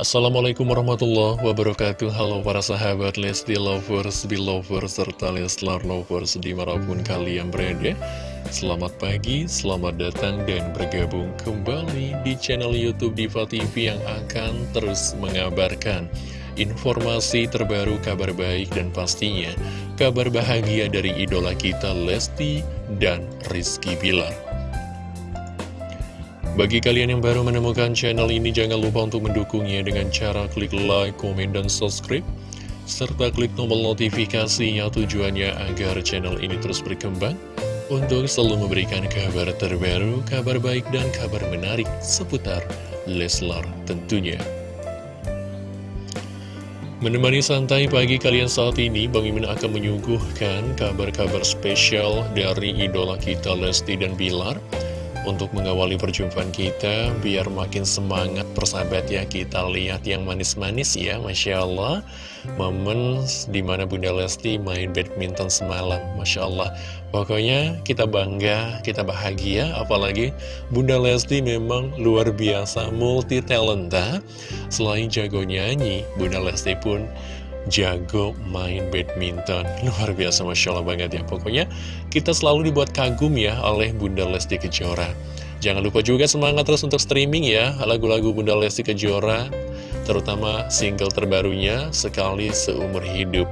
Assalamualaikum warahmatullahi wabarakatuh. Halo para sahabat Lesti Lovers, Belovers, serta Leslar Lovers di mana pun kalian berada. Selamat pagi, selamat datang dan bergabung kembali di channel Youtube Diva TV yang akan terus mengabarkan Informasi terbaru, kabar baik dan pastinya kabar bahagia dari idola kita Lesti dan Rizky Bilar bagi kalian yang baru menemukan channel ini, jangan lupa untuk mendukungnya dengan cara klik like, komen, dan subscribe. Serta klik tombol notifikasinya tujuannya agar channel ini terus berkembang untuk selalu memberikan kabar terbaru, kabar baik, dan kabar menarik seputar Leslar tentunya. Menemani santai pagi kalian saat ini, Bang Imin akan menyuguhkan kabar-kabar spesial dari idola kita Lesti dan Bilar untuk mengawali perjumpaan kita biar makin semangat persahabat ya kita lihat yang manis-manis ya Masya Allah. Momen di mana Bunda Lesti main badminton semalam Masya Allah. Pokoknya kita bangga kita bahagia apalagi Bunda Lesti memang luar biasa multi talenta selain jago nyanyi Bunda Lesti pun jago main badminton. Luar biasa Masya Allah banget ya. Pokoknya kita selalu dibuat kagum ya oleh Bunda Lesti Kejora. Jangan lupa juga semangat terus untuk streaming ya Lagu-lagu Bunda Lesti Kejora Terutama single terbarunya Sekali Seumur Hidup.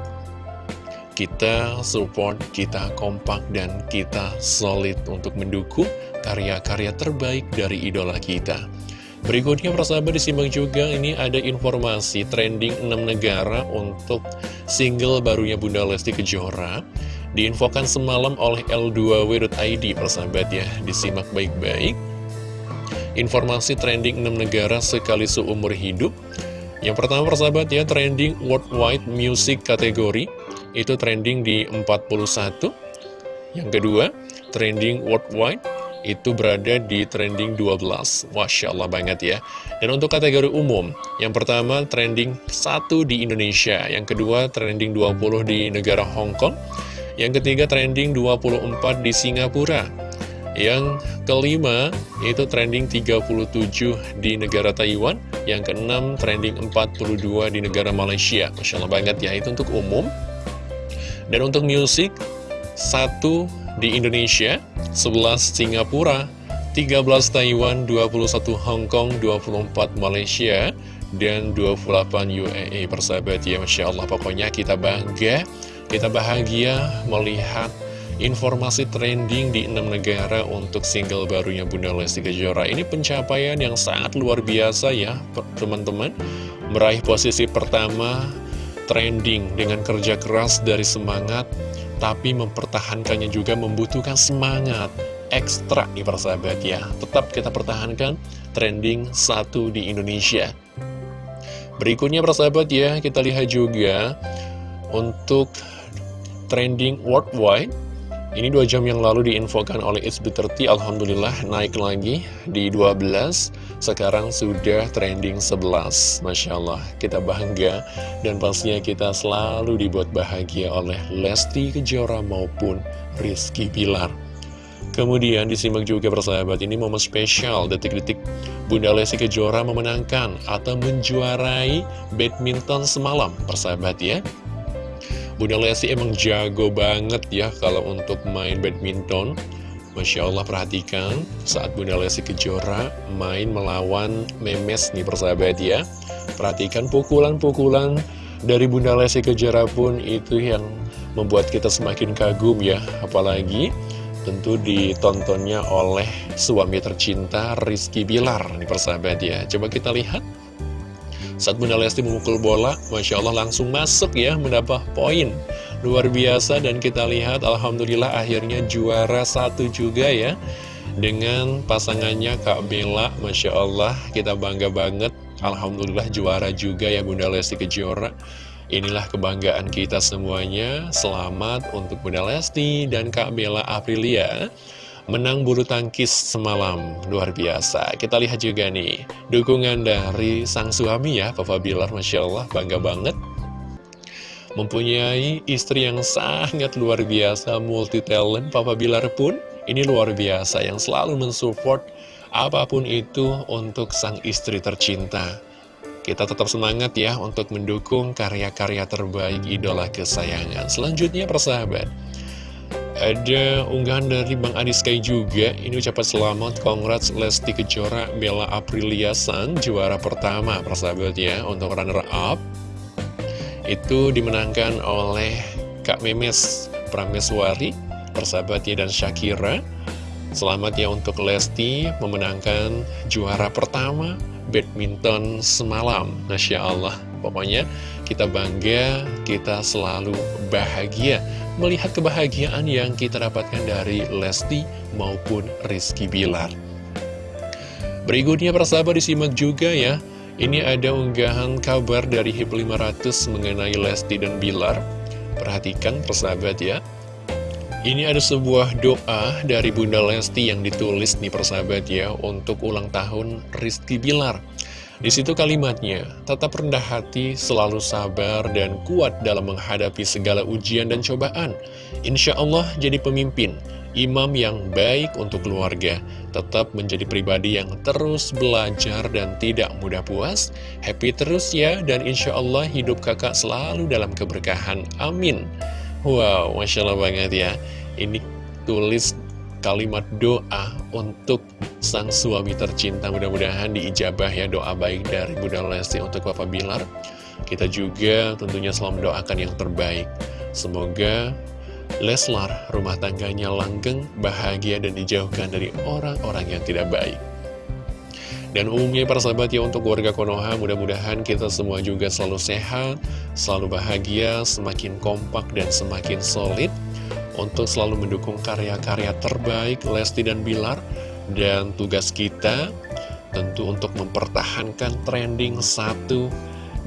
Kita support, kita kompak, dan kita solid untuk mendukung karya-karya terbaik dari idola kita Berikutnya persahabat disimak juga ini ada informasi trending 6 negara untuk single barunya Bunda Lesti Kejora. Diinfokan semalam oleh L2W.id persahabat ya, disimak baik-baik. Informasi trending 6 negara sekali seumur hidup. Yang pertama persahabat ya, trending worldwide music kategori Itu trending di 41 Yang kedua, trending worldwide itu berada di trending 12 Masya Allah banget ya. Dan untuk kategori umum Yang pertama trending 1 di Indonesia Yang kedua trending 20 di negara Hong Kong Yang ketiga trending 24 di Singapura Yang kelima itu trending 37 di negara Taiwan Yang keenam trending 42 di negara Malaysia. Masya Allah banget ya itu untuk umum. Dan untuk musik satu di Indonesia, 11 Singapura, 13 Taiwan, 21 Hong Kong, 24 Malaysia, dan 28 UAE persahabat ya Masya Allah pokoknya kita bangga kita bahagia melihat informasi trending di enam negara untuk single barunya Bunda Lesti Kejora. Ini pencapaian yang sangat luar biasa ya teman-teman. Meraih posisi pertama trending dengan kerja keras dari semangat tapi mempertahankannya juga membutuhkan semangat. Ekstra nih persahabat ya. Tetap kita pertahankan trending satu di Indonesia. Berikutnya persahabat ya kita lihat juga untuk trending worldwide ini dua jam yang lalu diinfokan oleh SB30 Alhamdulillah naik lagi di 12 Sekarang sudah trending 11 Masya Allah kita bangga. Dan pastinya kita selalu dibuat bahagia oleh Lesti Kejora maupun Rizky Pilar Kemudian disimak juga persahabat ini momen spesial detik-detik. Bunda Lesti Kejora memenangkan atau menjuarai badminton semalam persahabat ya Bunda Lesti emang jago banget ya kalau untuk main badminton. Masya Allah perhatikan saat Bunda Lesti Kejora main melawan Memes nih persahabat ya. Perhatikan pukulan-pukulan dari Bunda Lesti Kejora pun itu yang membuat kita semakin kagum ya. Apalagi tentu ditontonnya oleh suami tercinta Rizky Bilar nih persahabat ya. Coba kita lihat saat Bunda Lesti memukul bola, Masya Allah langsung masuk ya, mendapat poin. Luar biasa dan kita lihat Alhamdulillah akhirnya juara satu juga ya. Dengan pasangannya Kak Bella, Masya Allah kita bangga banget. Alhamdulillah juara juga ya Bunda Lesti Kejora. Inilah kebanggaan kita semuanya. Selamat untuk Bunda Lesti dan Kak Bella Aprilia menang bulu tangkis semalam luar biasa. Kita lihat juga nih dukungan dari sang suami ya Papa Bilar Masya Allah bangga banget. Mempunyai istri yang sangat luar biasa multi talent Papa Bilar pun ini luar biasa yang selalu mensupport apa pun itu untuk sang istri tercinta. Kita tetap semangat ya untuk mendukung karya-karya terbaik idola kesayangan. Selanjutnya persahabat, ada unggahan dari Bang Adi Sky juga. Ini ucapan selamat, congrats Lesti Kejora, Bella Aprilia Sang, juara pertama persahabat ya untuk runner up. Itu dimenangkan oleh Kak Memes Prameswari, persahabatnya dan Shakira. Selamat ya untuk Lesti memenangkan juara pertama badminton semalam Masya Allah Pokoknya kita bangga, kita selalu bahagia Melihat kebahagiaan yang kita dapatkan dari Lesti maupun Rizky Bilar. Berikutnya persahabat disimak juga ya. Ini ada unggahan kabar dari HIP 500 mengenai Lesti dan Bilar. Perhatikan persahabat ya. Ini ada sebuah doa dari Bunda Lesti yang ditulis nih persahabat ya untuk ulang tahun Rizky Bilar. Di situ kalimatnya, tetap rendah hati, selalu sabar dan kuat dalam menghadapi segala ujian dan cobaan. Insya Allah jadi pemimpin, imam yang baik untuk keluarga, tetap menjadi pribadi yang terus belajar dan tidak mudah puas. Happy terus ya, dan insya Allah hidup kakak selalu dalam keberkahan. Amin. Wow, Masya Allah banget ya Ini tulis kalimat doa untuk sang suami tercinta. Mudah-mudahan diijabah ya doa baik dari Bunda Lesti untuk Bapak Bilar. Kita juga tentunya selalu mendoakan yang terbaik. Semoga Leslar rumah tangganya langgeng, bahagia dan dijauhkan dari orang-orang yang tidak baik. Dan umumnya para sahabat ya untuk warga Konoha mudah-mudahan kita semua juga selalu sehat, selalu bahagia, semakin kompak dan semakin solid. Untuk selalu mendukung karya-karya terbaik Lesti dan Bilar. Dan tugas kita tentu untuk mempertahankan trending satu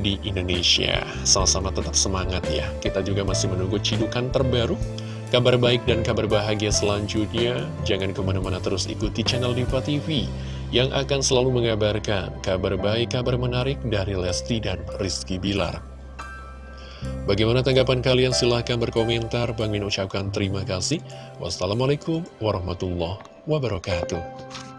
di Indonesia. Sama-sama tetap semangat ya. Kita juga masih menunggu cidukan terbaru Kabar baik dan kabar bahagia selanjutnya, jangan ke mana-mana terus ikuti channel Diva TV yang akan selalu mengabarkan kabar baik, kabar menarik dari Lesti dan Rizky Bilar. Bagaimana tanggapan kalian? Silahkan berkomentar. Bang Min ucapkan terima kasih. Wassalamualaikum warahmatullahi wabarakatuh.